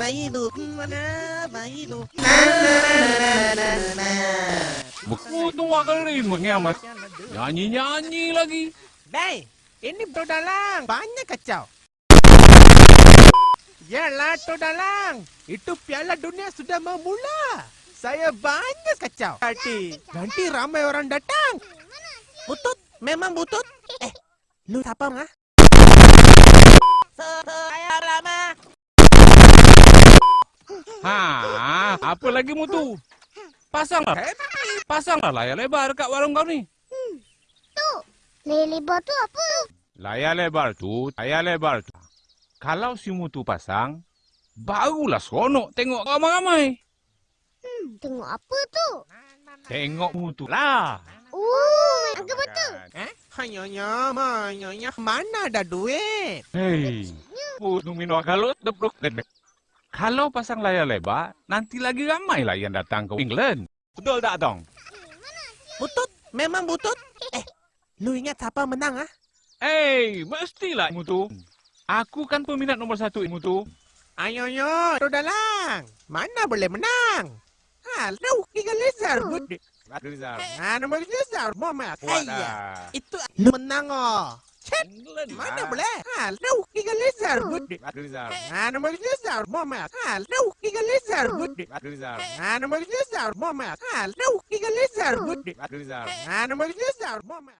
Na na na na. Berkutung kali mengamat. Nyanyi-nyanyi lagi. Dai, ini Todalang. Banyak kacau. Yalah Todalang. Itu piala dunia sudah mau mula. Saya banyak kacau. Nanti, nanti ramai orang datang. Butut, memang butut. Eh, lu siapa ngah? Saya lama. Ha, apa lagi mutu? Pasanglah. Pasanglah layar lebar kat warung kau ni. Tu, layar lebar tu apa? Layar lebar tu, layar lebar tu. Kalau si mutu pasang, barulah seronok tengok ramai-ramai. Hmm, tengok apa tu? Tengok mutu lah. Oh, angka betul. Eh? Hanyonya, hanyonya. Mana ada duit? Hei, mutu minum kalau tebruk gedek. Kalau pasang layar lebar, nanti lagi ramai lah yang datang ke England. Betul tak, Tong? Butut, memang butut. Eh, lu ingat siapa menang ah? Eh, mestilah mutu. Aku kan peminat nombor satu mutu. Ayoyo, Todalang. Mana boleh menang? Ha, lu tinggal lezar. Ha, nombor lezar. Mama. Ayah, itu lu menang oh. Chat. Mana boleh? Ha, lu tinggal lezar. Ha, nombor lezar. Mama. Ha, lu tinggal lezar. Ha, nombor lezar. Mama. Ha, lu tinggal lezar. Ha, nombor lezar. Mama.